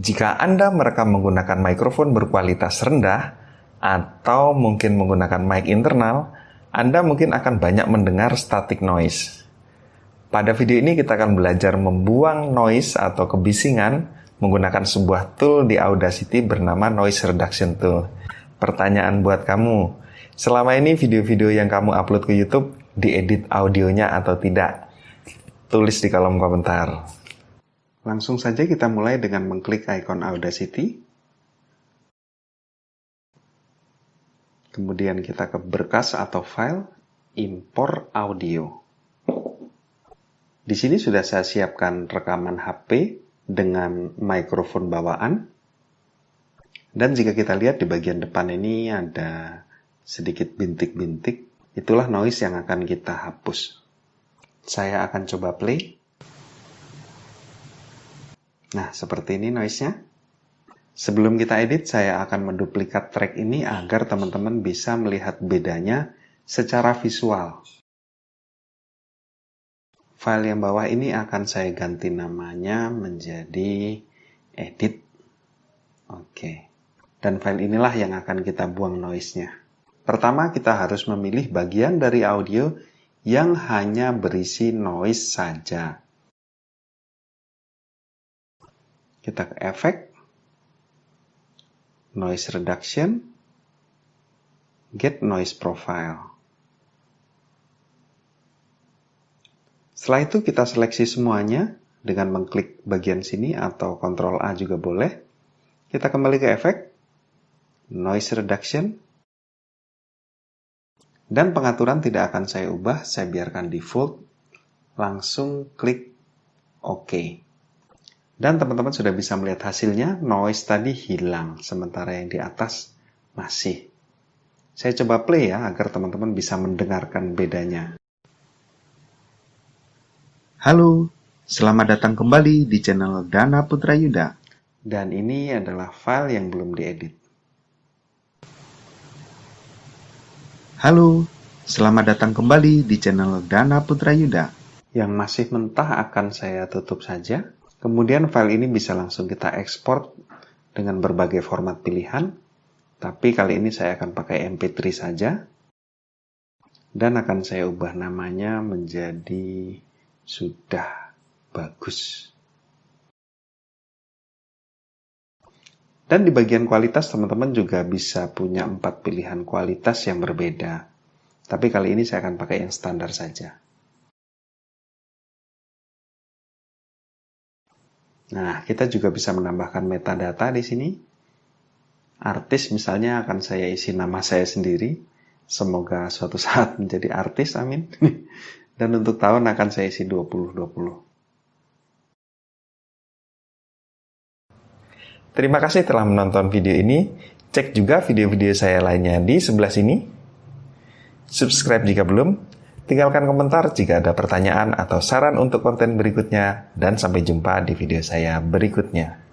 Jika Anda merekam menggunakan mikrofon berkualitas rendah atau mungkin menggunakan mic internal, Anda mungkin akan banyak mendengar static noise. Pada video ini kita akan belajar membuang noise atau kebisingan menggunakan sebuah tool di Audacity bernama Noise Reduction Tool. Pertanyaan buat kamu, selama ini video-video yang kamu upload ke YouTube diedit audionya atau tidak? Tulis di kolom komentar. Langsung saja kita mulai dengan mengklik ikon Audacity. Kemudian kita ke berkas atau file, import audio. Di sini sudah saya siapkan rekaman HP dengan mikrofon bawaan. Dan jika kita lihat di bagian depan ini ada sedikit bintik-bintik, itulah noise yang akan kita hapus. Saya akan coba play. Nah, seperti ini noise-nya. Sebelum kita edit, saya akan menduplikat track ini agar teman-teman bisa melihat bedanya secara visual. File yang bawah ini akan saya ganti namanya menjadi edit. Oke. Dan file inilah yang akan kita buang noise-nya. Pertama, kita harus memilih bagian dari audio yang hanya berisi noise saja. Kita ke efek, noise reduction, get noise profile. Setelah itu kita seleksi semuanya dengan mengklik bagian sini atau Ctrl A juga boleh. Kita kembali ke efek, noise reduction, dan pengaturan tidak akan saya ubah, saya biarkan default, langsung klik OK. Dan teman-teman sudah bisa melihat hasilnya, noise tadi hilang, sementara yang di atas masih. Saya coba play ya, agar teman-teman bisa mendengarkan bedanya. Halo, selamat datang kembali di channel Dana Putra Yuda. Dan ini adalah file yang belum diedit. Halo, selamat datang kembali di channel Dana Putra Yuda. Yang masih mentah akan saya tutup saja. Kemudian file ini bisa langsung kita ekspor dengan berbagai format pilihan, tapi kali ini saya akan pakai MP3 saja. Dan akan saya ubah namanya menjadi sudah bagus. Dan di bagian kualitas teman-teman juga bisa punya empat pilihan kualitas yang berbeda. Tapi kali ini saya akan pakai yang standar saja. Nah, kita juga bisa menambahkan metadata di sini. Artis misalnya akan saya isi nama saya sendiri. Semoga suatu saat menjadi artis, amin. Dan untuk tahun akan saya isi 2020. Terima kasih telah menonton video ini. Cek juga video-video saya lainnya di sebelah sini. Subscribe jika belum. Tinggalkan komentar jika ada pertanyaan atau saran untuk konten berikutnya, dan sampai jumpa di video saya berikutnya.